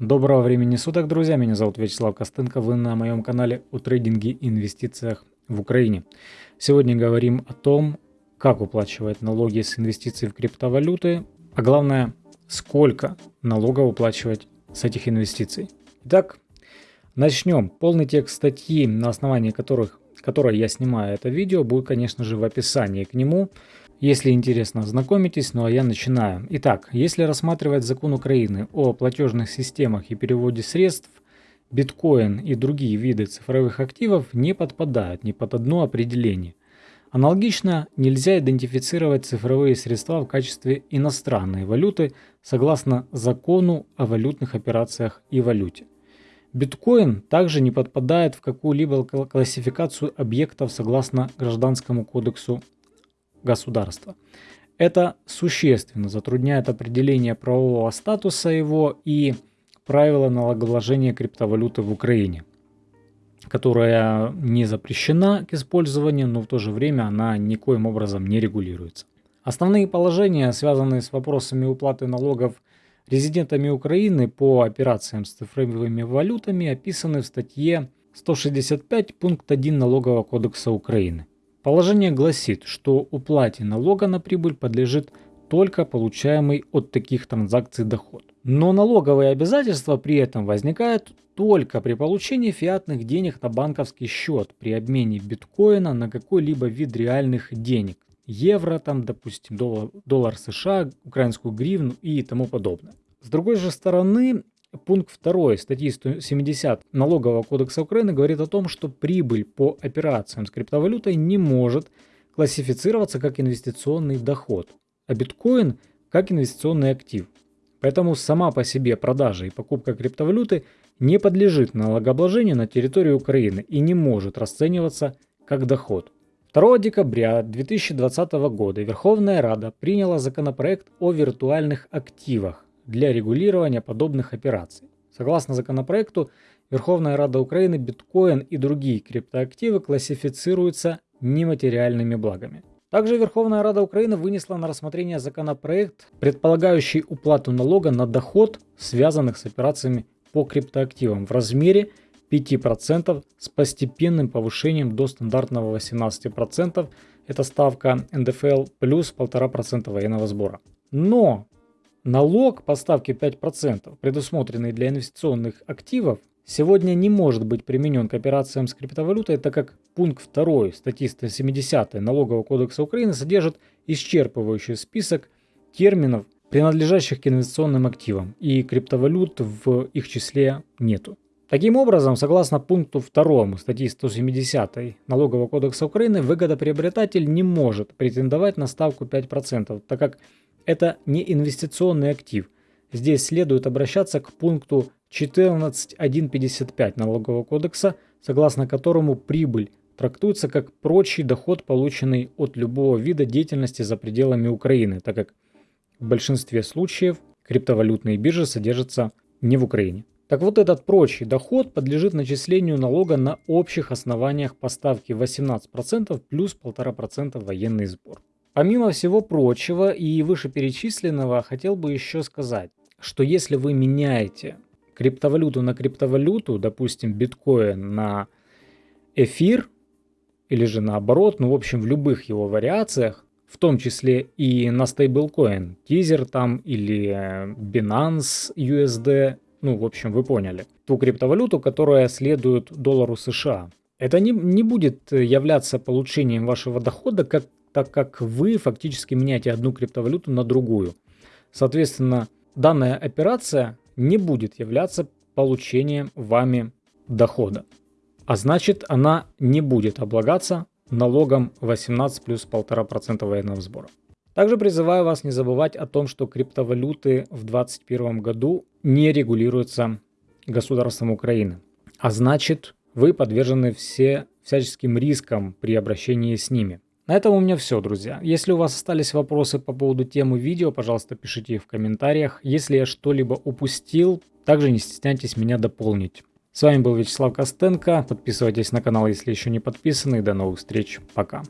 Доброго времени суток, друзья. Меня зовут Вячеслав Костенко. Вы на моем канале о трейдинге и инвестициях в Украине. Сегодня говорим о том, как уплачивать налоги с инвестиций в криптовалюты, а главное, сколько налогов уплачивать с этих инвестиций. Итак, начнем. Полный текст статьи, на основании которых, которой я снимаю это видео, будет, конечно же, в описании к нему. Если интересно, знакомитесь, ну а я начинаю. Итак, если рассматривать закон Украины о платежных системах и переводе средств, биткоин и другие виды цифровых активов не подпадают ни под одно определение. Аналогично нельзя идентифицировать цифровые средства в качестве иностранной валюты согласно закону о валютных операциях и валюте. Биткоин также не подпадает в какую-либо классификацию объектов согласно Гражданскому кодексу государства. Это существенно затрудняет определение правового статуса его и правила налогообложения криптовалюты в Украине, которая не запрещена к использованию, но в то же время она никоим образом не регулируется. Основные положения, связанные с вопросами уплаты налогов резидентами Украины по операциям с цифровыми валютами, описаны в статье 165 пункт 1 Налогового кодекса Украины. Положение гласит, что уплате налога на прибыль подлежит только получаемый от таких транзакций доход. Но налоговые обязательства при этом возникают только при получении фиатных денег на банковский счет при обмене биткоина на какой-либо вид реальных денег. Евро, там, допустим, доллар, доллар США, украинскую гривну и тому подобное. С другой же стороны, Пункт 2 статьи 170 Налогового кодекса Украины говорит о том, что прибыль по операциям с криптовалютой не может классифицироваться как инвестиционный доход, а биткоин как инвестиционный актив. Поэтому сама по себе продажа и покупка криптовалюты не подлежит налогообложению на территории Украины и не может расцениваться как доход. 2 декабря 2020 года Верховная Рада приняла законопроект о виртуальных активах, для регулирования подобных операций. Согласно законопроекту, Верховная Рада Украины биткоин и другие криптоактивы классифицируются нематериальными благами. Также Верховная Рада Украины вынесла на рассмотрение законопроект, предполагающий уплату налога на доход, связанных с операциями по криптоактивам в размере 5% с постепенным повышением до стандартного 18%. Это ставка НДФЛ плюс 1,5% военного сбора. Но Налог по ставке 5%, предусмотренный для инвестиционных активов, сегодня не может быть применен к операциям с криптовалютой, так как пункт 2 статьи 170 Налогового кодекса Украины содержит исчерпывающий список терминов, принадлежащих к инвестиционным активам, и криптовалют в их числе нету. Таким образом, согласно пункту 2 статьи 170 Налогового кодекса Украины, выгодоприобретатель не может претендовать на ставку 5%, так как это не инвестиционный актив. Здесь следует обращаться к пункту 14.155 Налогового кодекса, согласно которому прибыль трактуется как прочий доход, полученный от любого вида деятельности за пределами Украины, так как в большинстве случаев криптовалютные биржи содержатся не в Украине. Так вот этот прочий доход подлежит начислению налога на общих основаниях по ставке 18% плюс 1,5% военный сбор. Помимо всего прочего и вышеперечисленного, хотел бы еще сказать, что если вы меняете криптовалюту на криптовалюту, допустим, биткоин на эфир, или же наоборот, ну в общем в любых его вариациях, в том числе и на стейблкоин, тизер там или Binance USD, ну в общем вы поняли, ту криптовалюту, которая следует доллару США. Это не, не будет являться получением вашего дохода как так как вы фактически меняете одну криптовалюту на другую. Соответственно, данная операция не будет являться получением вами дохода. А значит, она не будет облагаться налогом 18 плюс 1,5% военного сбора. Также призываю вас не забывать о том, что криптовалюты в 2021 году не регулируются государством Украины. А значит, вы подвержены все всяческим рискам при обращении с ними. На этом у меня все, друзья. Если у вас остались вопросы по поводу темы видео, пожалуйста, пишите их в комментариях. Если я что-либо упустил, также не стесняйтесь меня дополнить. С вами был Вячеслав Костенко. Подписывайтесь на канал, если еще не подписаны. До новых встреч. Пока.